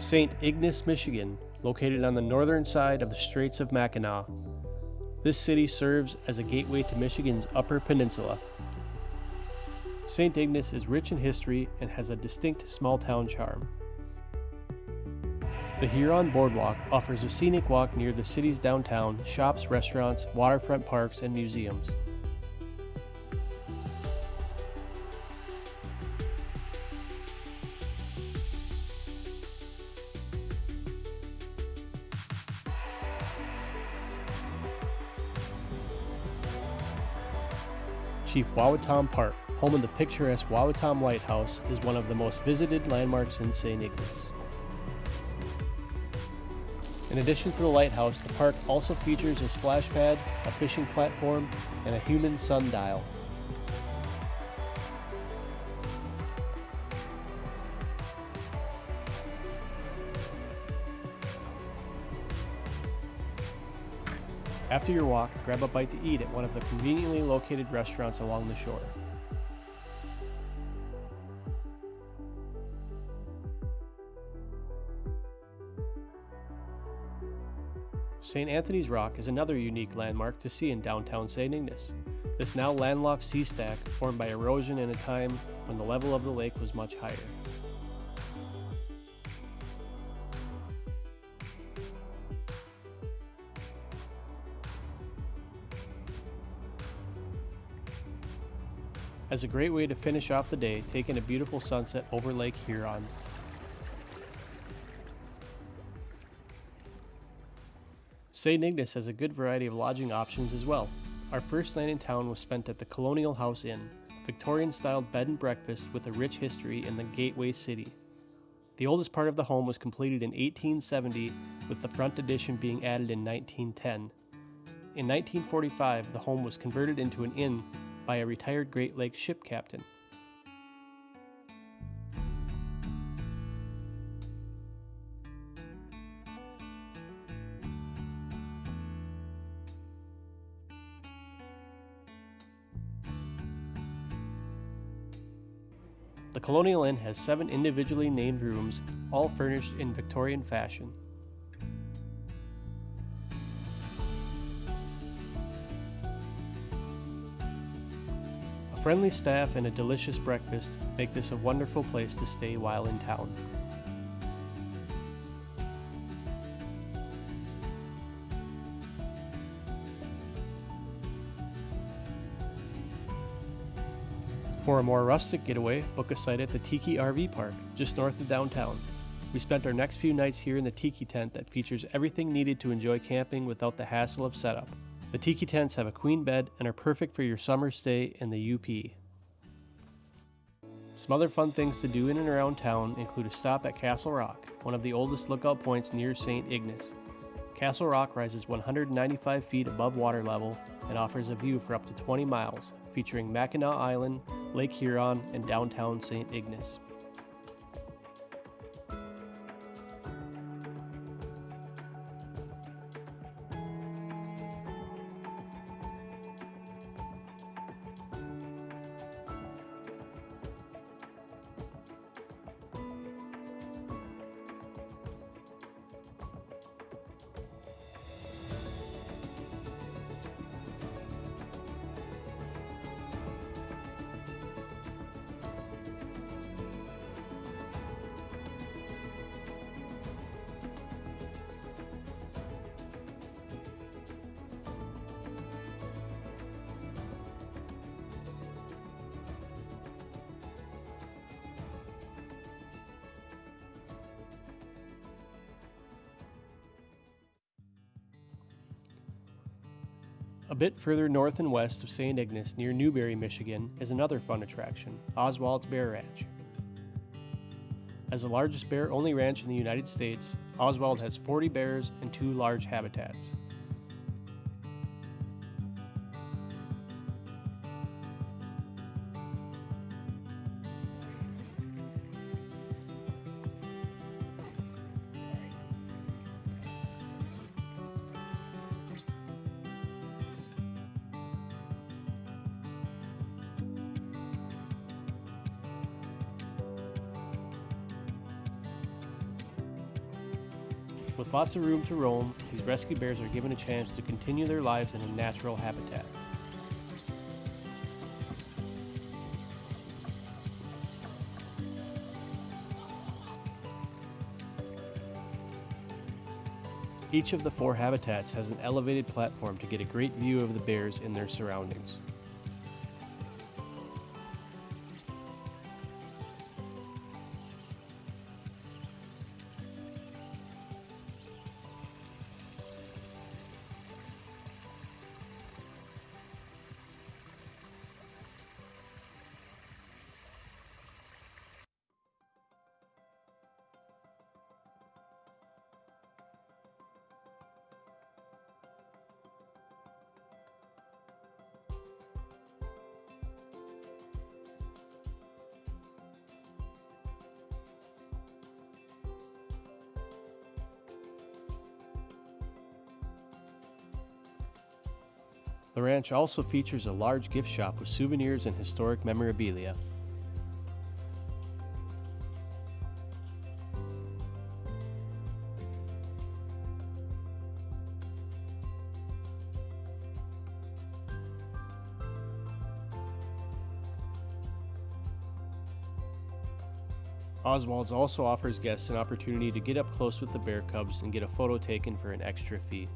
St. Ignace, Michigan, located on the northern side of the Straits of Mackinac. This city serves as a gateway to Michigan's Upper Peninsula. St. Ignace is rich in history and has a distinct small town charm. The Huron Boardwalk offers a scenic walk near the city's downtown, shops, restaurants, waterfront parks, and museums. Chief Wawatam Park, home of the picturesque Wawatam Lighthouse, is one of the most visited landmarks in St. Ignace. In addition to the lighthouse, the park also features a splash pad, a fishing platform, and a human sundial. After your walk, grab a bite to eat at one of the conveniently located restaurants along the shore. St. Anthony's Rock is another unique landmark to see in downtown St. Ignace. This now landlocked sea stack formed by erosion in a time when the level of the lake was much higher. As a great way to finish off the day, taking a beautiful sunset over Lake Huron. St. Ignace has a good variety of lodging options as well. Our first night in town was spent at the Colonial House Inn, a Victorian styled bed and breakfast with a rich history in the Gateway City. The oldest part of the home was completed in 1870, with the front addition being added in 1910. In 1945, the home was converted into an inn by a retired Great Lakes ship captain. The Colonial Inn has seven individually named rooms, all furnished in Victorian fashion. Friendly staff and a delicious breakfast make this a wonderful place to stay while in town. For a more rustic getaway, book a site at the Tiki RV Park, just north of downtown. We spent our next few nights here in the Tiki tent that features everything needed to enjoy camping without the hassle of setup. The Tiki tents have a queen bed and are perfect for your summer stay in the UP. Some other fun things to do in and around town include a stop at Castle Rock, one of the oldest lookout points near St. Ignace. Castle Rock rises 195 feet above water level and offers a view for up to 20 miles, featuring Mackinac Island, Lake Huron, and downtown St. Ignace. A bit further north and west of St. Ignace, near Newberry, Michigan, is another fun attraction, Oswald's Bear Ranch. As the largest bear only ranch in the United States, Oswald has 40 bears and two large habitats. With lots of room to roam, these rescue bears are given a chance to continue their lives in a natural habitat. Each of the four habitats has an elevated platform to get a great view of the bears in their surroundings. The ranch also features a large gift shop with souvenirs and historic memorabilia. Oswald's also offers guests an opportunity to get up close with the bear cubs and get a photo taken for an extra fee.